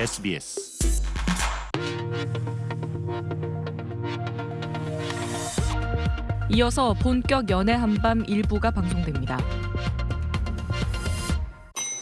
SBS 이어서 본격 연애 한밤 일부가 방송됩니다.